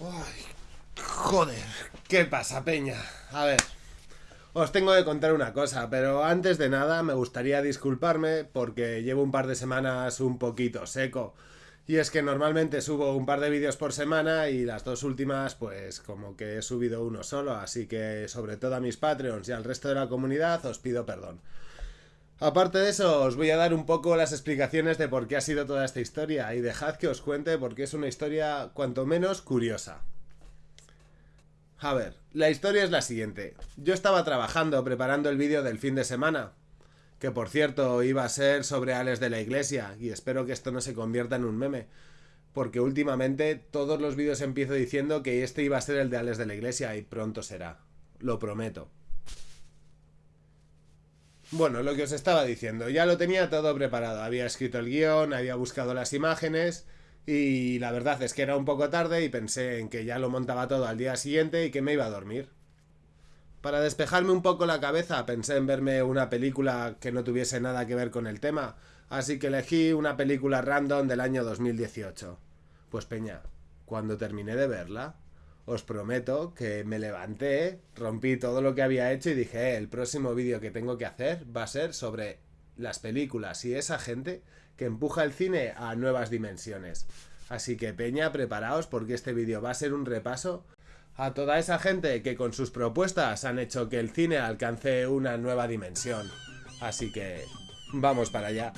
Ay, joder, ¿qué pasa, Peña? A ver, os tengo que contar una cosa, pero antes de nada me gustaría disculparme porque llevo un par de semanas un poquito seco. Y es que normalmente subo un par de vídeos por semana y las dos últimas pues como que he subido uno solo, así que sobre todo a mis Patreons y al resto de la comunidad os pido perdón. Aparte de eso, os voy a dar un poco las explicaciones de por qué ha sido toda esta historia y dejad que os cuente porque es una historia cuanto menos curiosa. A ver, la historia es la siguiente. Yo estaba trabajando preparando el vídeo del fin de semana, que por cierto iba a ser sobre Ales de la Iglesia, y espero que esto no se convierta en un meme, porque últimamente todos los vídeos empiezo diciendo que este iba a ser el de Ales de la Iglesia y pronto será. Lo prometo. Bueno, lo que os estaba diciendo, ya lo tenía todo preparado. Había escrito el guion, había buscado las imágenes y la verdad es que era un poco tarde y pensé en que ya lo montaba todo al día siguiente y que me iba a dormir. Para despejarme un poco la cabeza pensé en verme una película que no tuviese nada que ver con el tema, así que elegí una película random del año 2018. Pues peña, cuando terminé de verla, os prometo que me levanté, rompí todo lo que había hecho y dije, eh, el próximo vídeo que tengo que hacer va a ser sobre las películas y esa gente que empuja el cine a nuevas dimensiones. Así que Peña, preparaos porque este vídeo va a ser un repaso a toda esa gente que con sus propuestas han hecho que el cine alcance una nueva dimensión. Así que vamos para allá.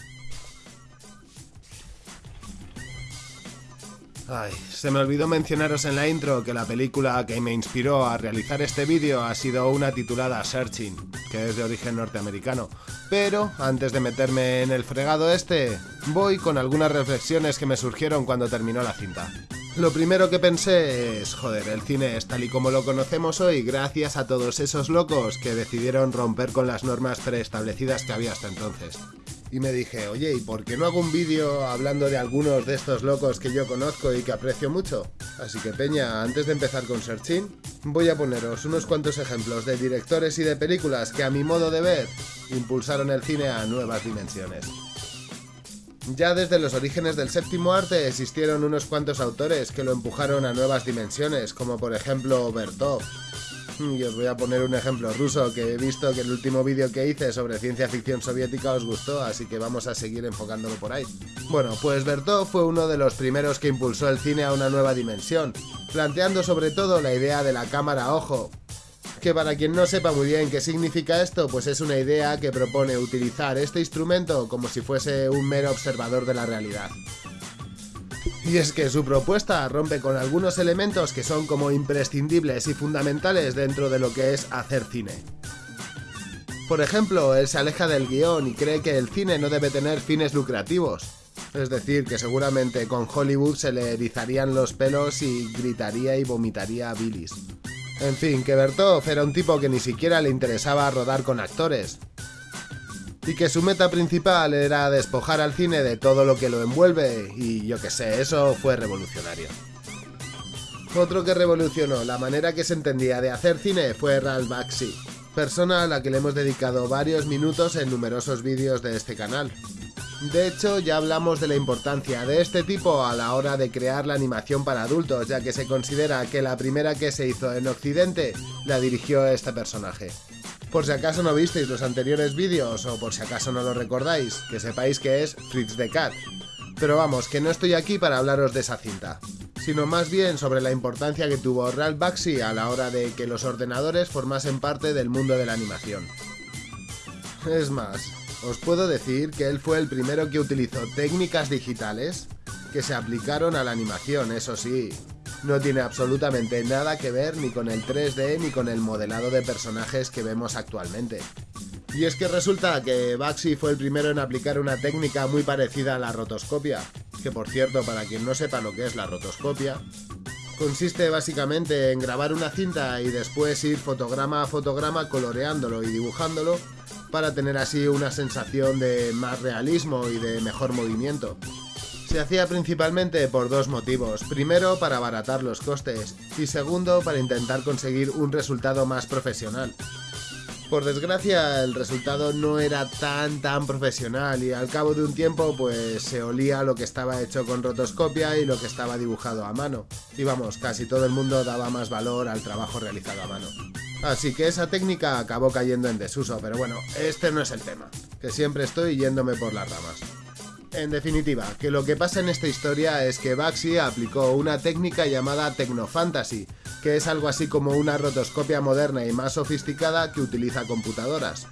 Ay, se me olvidó mencionaros en la intro que la película que me inspiró a realizar este vídeo ha sido una titulada Searching, que es de origen norteamericano. Pero, antes de meterme en el fregado este, voy con algunas reflexiones que me surgieron cuando terminó la cinta. Lo primero que pensé es, joder, el cine es tal y como lo conocemos hoy gracias a todos esos locos que decidieron romper con las normas preestablecidas que había hasta entonces y me dije, oye, ¿y por qué no hago un vídeo hablando de algunos de estos locos que yo conozco y que aprecio mucho? Así que Peña, antes de empezar con Searching, voy a poneros unos cuantos ejemplos de directores y de películas que a mi modo de ver impulsaron el cine a nuevas dimensiones. Ya desde los orígenes del séptimo arte existieron unos cuantos autores que lo empujaron a nuevas dimensiones, como por ejemplo Bertov, y os voy a poner un ejemplo ruso que he visto que el último vídeo que hice sobre ciencia ficción soviética os gustó, así que vamos a seguir enfocándolo por ahí. Bueno, pues Bertov fue uno de los primeros que impulsó el cine a una nueva dimensión, planteando sobre todo la idea de la cámara ojo, que para quien no sepa muy bien qué significa esto, pues es una idea que propone utilizar este instrumento como si fuese un mero observador de la realidad. Y es que su propuesta rompe con algunos elementos que son como imprescindibles y fundamentales dentro de lo que es hacer cine. Por ejemplo, él se aleja del guion y cree que el cine no debe tener fines lucrativos. Es decir, que seguramente con Hollywood se le erizarían los pelos y gritaría y vomitaría a bilis. En fin, que Bertov era un tipo que ni siquiera le interesaba rodar con actores, y que su meta principal era despojar al cine de todo lo que lo envuelve y yo que sé, eso fue revolucionario. Otro que revolucionó la manera que se entendía de hacer cine fue Ralph Bakshi, persona a la que le hemos dedicado varios minutos en numerosos vídeos de este canal. De hecho, ya hablamos de la importancia de este tipo a la hora de crear la animación para adultos, ya que se considera que la primera que se hizo en Occidente la dirigió este personaje. Por si acaso no visteis los anteriores vídeos o por si acaso no lo recordáis, que sepáis que es Fritz the Cat. Pero vamos, que no estoy aquí para hablaros de esa cinta, sino más bien sobre la importancia que tuvo Ralph Bakshi a la hora de que los ordenadores formasen parte del mundo de la animación. Es más, os puedo decir que él fue el primero que utilizó técnicas digitales que se aplicaron a la animación, eso sí, no tiene absolutamente nada que ver ni con el 3D ni con el modelado de personajes que vemos actualmente. Y es que resulta que Baxi fue el primero en aplicar una técnica muy parecida a la rotoscopia, que por cierto, para quien no sepa lo que es la rotoscopia, consiste básicamente en grabar una cinta y después ir fotograma a fotograma coloreándolo y dibujándolo para tener así una sensación de más realismo y de mejor movimiento. Se hacía principalmente por dos motivos. Primero, para abaratar los costes y segundo, para intentar conseguir un resultado más profesional. Por desgracia, el resultado no era tan tan profesional y al cabo de un tiempo pues se olía lo que estaba hecho con rotoscopia y lo que estaba dibujado a mano. Y vamos, casi todo el mundo daba más valor al trabajo realizado a mano. Así que esa técnica acabó cayendo en desuso, pero bueno, este no es el tema, que siempre estoy yéndome por las ramas. En definitiva, que lo que pasa en esta historia es que Baxi aplicó una técnica llamada Tecnofantasy, que es algo así como una rotoscopia moderna y más sofisticada que utiliza computadoras.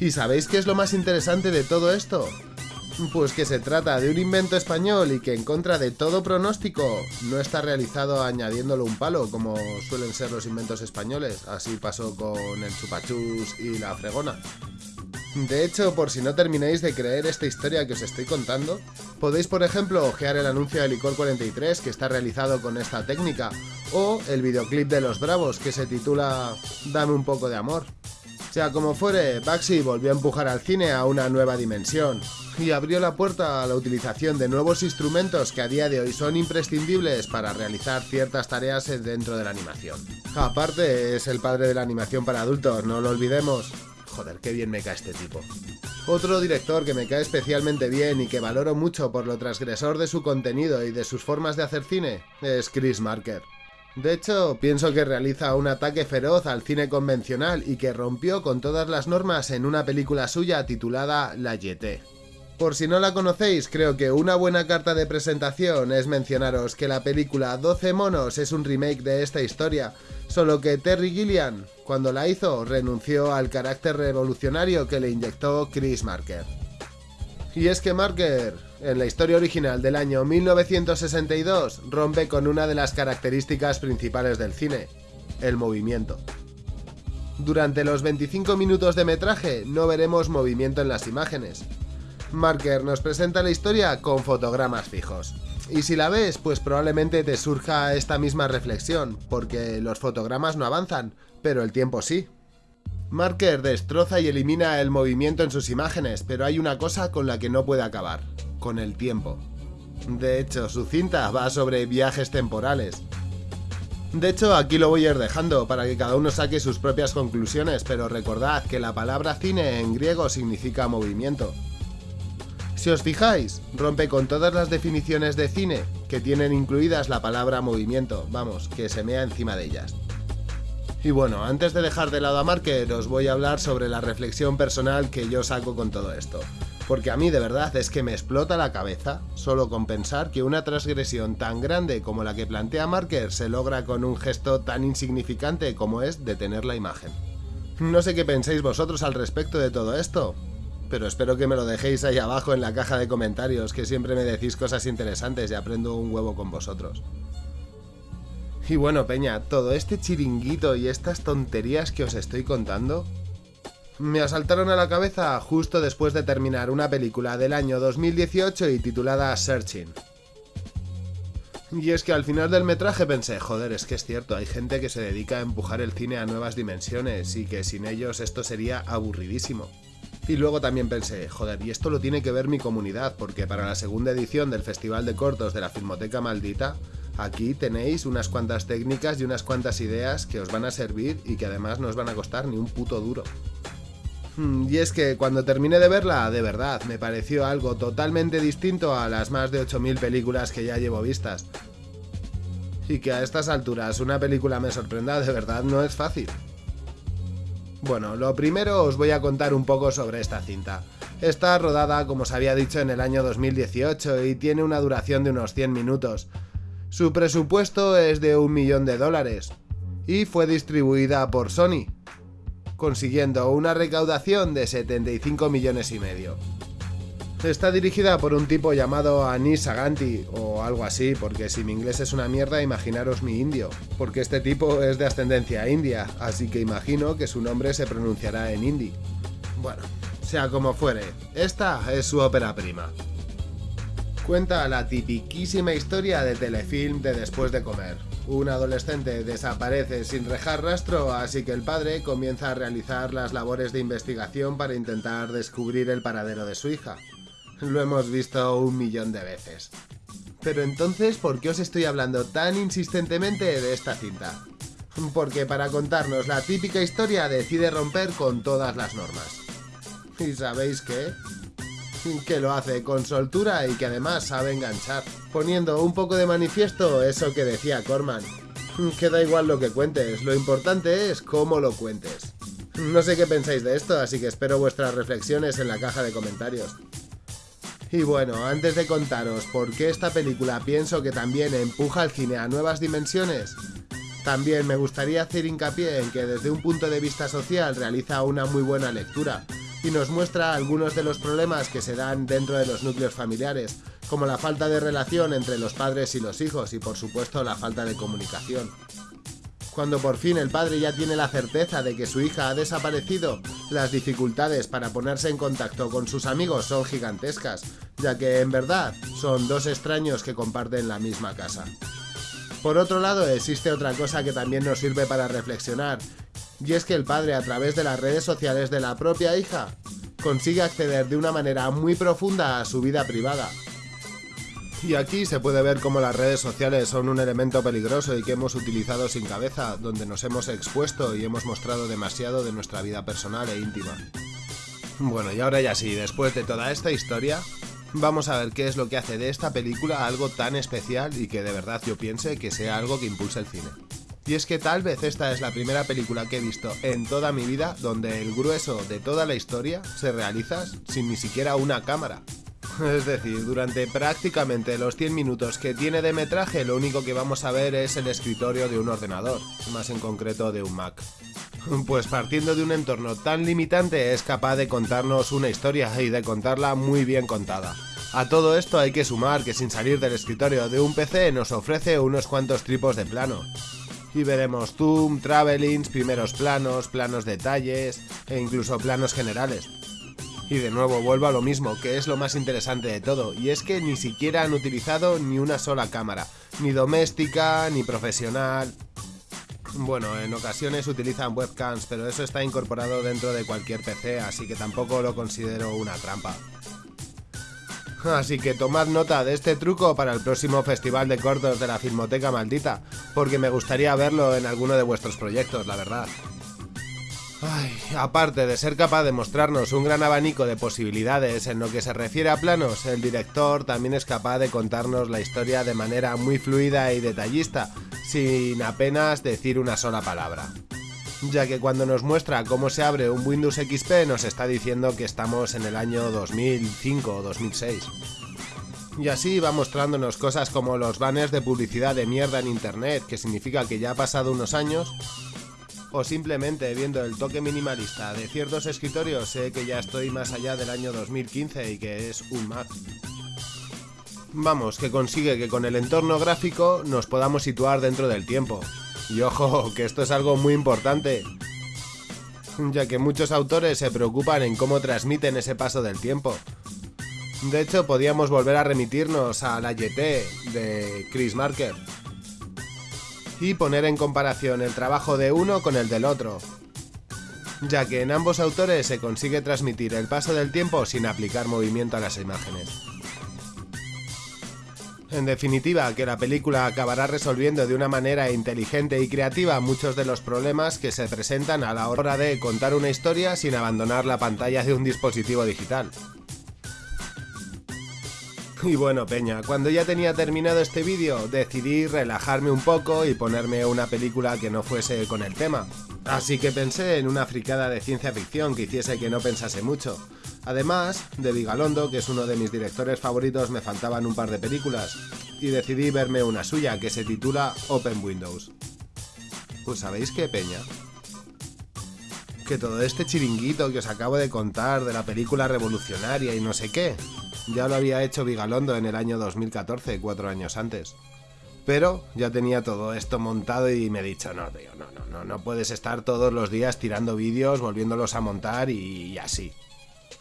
¿Y sabéis qué es lo más interesante de todo esto? Pues que se trata de un invento español y que en contra de todo pronóstico no está realizado añadiéndolo un palo como suelen ser los inventos españoles, así pasó con el chupachus y la fregona. De hecho, por si no termináis de creer esta historia que os estoy contando, podéis por ejemplo ojear el anuncio de Licor 43 que está realizado con esta técnica, o el videoclip de Los Bravos que se titula Dame un poco de amor. Sea como fuere, Baxi volvió a empujar al cine a una nueva dimensión, y abrió la puerta a la utilización de nuevos instrumentos que a día de hoy son imprescindibles para realizar ciertas tareas dentro de la animación. Aparte, es el padre de la animación para adultos, no lo olvidemos. Joder, qué bien me cae este tipo. Otro director que me cae especialmente bien y que valoro mucho por lo transgresor de su contenido y de sus formas de hacer cine es Chris Marker. De hecho, pienso que realiza un ataque feroz al cine convencional y que rompió con todas las normas en una película suya titulada La Yeté. Por si no la conocéis, creo que una buena carta de presentación es mencionaros que la película 12 monos es un remake de esta historia, solo que Terry Gilliam, cuando la hizo, renunció al carácter revolucionario que le inyectó Chris Marker. Y es que Marker, en la historia original del año 1962, rompe con una de las características principales del cine, el movimiento. Durante los 25 minutos de metraje no veremos movimiento en las imágenes, Marker nos presenta la historia con fotogramas fijos. Y si la ves, pues probablemente te surja esta misma reflexión, porque los fotogramas no avanzan, pero el tiempo sí. Marker destroza y elimina el movimiento en sus imágenes, pero hay una cosa con la que no puede acabar, con el tiempo. De hecho, su cinta va sobre viajes temporales. De hecho, aquí lo voy a ir dejando para que cada uno saque sus propias conclusiones, pero recordad que la palabra cine en griego significa movimiento. Si os fijáis, rompe con todas las definiciones de cine que tienen incluidas la palabra movimiento, vamos, que se mea encima de ellas. Y bueno, antes de dejar de lado a Marker, os voy a hablar sobre la reflexión personal que yo saco con todo esto. Porque a mí de verdad es que me explota la cabeza solo con pensar que una transgresión tan grande como la que plantea Marker se logra con un gesto tan insignificante como es detener la imagen. No sé qué pensáis vosotros al respecto de todo esto, pero espero que me lo dejéis ahí abajo en la caja de comentarios, que siempre me decís cosas interesantes y aprendo un huevo con vosotros. Y bueno, Peña, todo este chiringuito y estas tonterías que os estoy contando me asaltaron a la cabeza justo después de terminar una película del año 2018 y titulada Searching. Y es que al final del metraje pensé, joder, es que es cierto, hay gente que se dedica a empujar el cine a nuevas dimensiones y que sin ellos esto sería aburridísimo. Y luego también pensé, joder, y esto lo tiene que ver mi comunidad, porque para la segunda edición del Festival de Cortos de la Filmoteca Maldita, aquí tenéis unas cuantas técnicas y unas cuantas ideas que os van a servir y que además no os van a costar ni un puto duro. Hmm, y es que cuando terminé de verla, de verdad, me pareció algo totalmente distinto a las más de 8.000 películas que ya llevo vistas. Y que a estas alturas una película me sorprenda de verdad no es fácil. Bueno, lo primero os voy a contar un poco sobre esta cinta. Está rodada, como os había dicho, en el año 2018 y tiene una duración de unos 100 minutos. Su presupuesto es de un millón de dólares y fue distribuida por Sony, consiguiendo una recaudación de 75 millones y medio. Está dirigida por un tipo llamado Anis Aganti o algo así, porque si mi inglés es una mierda, imaginaros mi indio, porque este tipo es de ascendencia india, así que imagino que su nombre se pronunciará en hindi. Bueno, sea como fuere, esta es su ópera prima. Cuenta la tipiquísima historia de telefilm de después de comer. Un adolescente desaparece sin dejar rastro, así que el padre comienza a realizar las labores de investigación para intentar descubrir el paradero de su hija. Lo hemos visto un millón de veces. Pero entonces, ¿por qué os estoy hablando tan insistentemente de esta cinta? Porque para contarnos la típica historia decide romper con todas las normas. ¿Y sabéis qué? que lo hace con soltura y que además sabe enganchar, poniendo un poco de manifiesto eso que decía Corman, que da igual lo que cuentes, lo importante es cómo lo cuentes. No sé qué pensáis de esto, así que espero vuestras reflexiones en la caja de comentarios. Y bueno, antes de contaros por qué esta película pienso que también empuja al cine a nuevas dimensiones, también me gustaría hacer hincapié en que desde un punto de vista social realiza una muy buena lectura y nos muestra algunos de los problemas que se dan dentro de los núcleos familiares, como la falta de relación entre los padres y los hijos y por supuesto la falta de comunicación. Cuando por fin el padre ya tiene la certeza de que su hija ha desaparecido, las dificultades para ponerse en contacto con sus amigos son gigantescas, ya que en verdad son dos extraños que comparten la misma casa. Por otro lado, existe otra cosa que también nos sirve para reflexionar, y es que el padre a través de las redes sociales de la propia hija consigue acceder de una manera muy profunda a su vida privada. Y aquí se puede ver cómo las redes sociales son un elemento peligroso y que hemos utilizado sin cabeza, donde nos hemos expuesto y hemos mostrado demasiado de nuestra vida personal e íntima. Bueno, y ahora ya sí, después de toda esta historia, vamos a ver qué es lo que hace de esta película algo tan especial y que de verdad yo piense que sea algo que impulse el cine. Y es que tal vez esta es la primera película que he visto en toda mi vida donde el grueso de toda la historia se realiza sin ni siquiera una cámara. Es decir, durante prácticamente los 100 minutos que tiene de metraje lo único que vamos a ver es el escritorio de un ordenador, más en concreto de un Mac. Pues partiendo de un entorno tan limitante es capaz de contarnos una historia y de contarla muy bien contada. A todo esto hay que sumar que sin salir del escritorio de un PC nos ofrece unos cuantos tripos de plano. Y veremos zoom, travelings, primeros planos, planos detalles e incluso planos generales. Y de nuevo vuelvo a lo mismo, que es lo más interesante de todo, y es que ni siquiera han utilizado ni una sola cámara, ni doméstica, ni profesional. Bueno, en ocasiones utilizan webcams, pero eso está incorporado dentro de cualquier PC, así que tampoco lo considero una trampa. Así que tomad nota de este truco para el próximo festival de cortos de la Filmoteca Maldita, porque me gustaría verlo en alguno de vuestros proyectos, la verdad. Aparte de ser capaz de mostrarnos un gran abanico de posibilidades en lo que se refiere a planos, el director también es capaz de contarnos la historia de manera muy fluida y detallista, sin apenas decir una sola palabra. Ya que cuando nos muestra cómo se abre un Windows XP nos está diciendo que estamos en el año 2005 o 2006. Y así va mostrándonos cosas como los banners de publicidad de mierda en internet, que significa que ya ha pasado unos años o simplemente viendo el toque minimalista de ciertos escritorios sé que ya estoy más allá del año 2015 y que es un Mac. Vamos, que consigue que con el entorno gráfico nos podamos situar dentro del tiempo. Y ojo, que esto es algo muy importante, ya que muchos autores se preocupan en cómo transmiten ese paso del tiempo. De hecho, podíamos volver a remitirnos a la YT de Chris Marker, y poner en comparación el trabajo de uno con el del otro, ya que en ambos autores se consigue transmitir el paso del tiempo sin aplicar movimiento a las imágenes. En definitiva, que la película acabará resolviendo de una manera inteligente y creativa muchos de los problemas que se presentan a la hora de contar una historia sin abandonar la pantalla de un dispositivo digital. Y bueno, Peña, cuando ya tenía terminado este vídeo, decidí relajarme un poco y ponerme una película que no fuese con el tema. Así que pensé en una fricada de ciencia ficción que hiciese que no pensase mucho. Además, de Vigalondo, que es uno de mis directores favoritos, me faltaban un par de películas, y decidí verme una suya que se titula Open Windows. Pues sabéis qué, Peña, que todo este chiringuito que os acabo de contar de la película revolucionaria y no sé qué, ya lo había hecho Vigalondo en el año 2014, cuatro años antes. Pero ya tenía todo esto montado y me he dicho, no, tío, no, no, no, no puedes estar todos los días tirando vídeos, volviéndolos a montar y, así.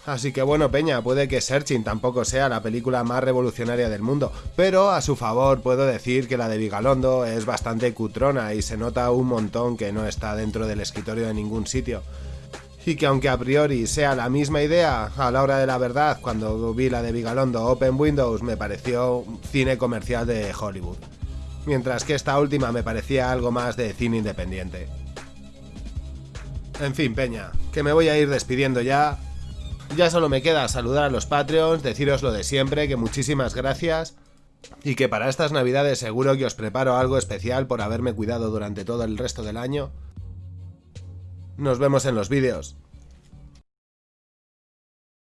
Así que bueno, Peña, puede que Searching tampoco sea la película más revolucionaria del mundo, pero a su favor puedo decir que la de Vigalondo es bastante cutrona y se nota un montón que no está dentro del escritorio de ningún sitio y que aunque a priori sea la misma idea, a la hora de la verdad, cuando vi la de Vigalondo Open Windows me pareció cine comercial de Hollywood, mientras que esta última me parecía algo más de cine independiente. En fin, Peña, que me voy a ir despidiendo ya Ya solo me queda saludar a los Patreons, deciros lo de siempre, que muchísimas gracias y que para estas navidades seguro que os preparo algo especial por haberme cuidado durante todo el resto del año. Nos vemos en los vídeos.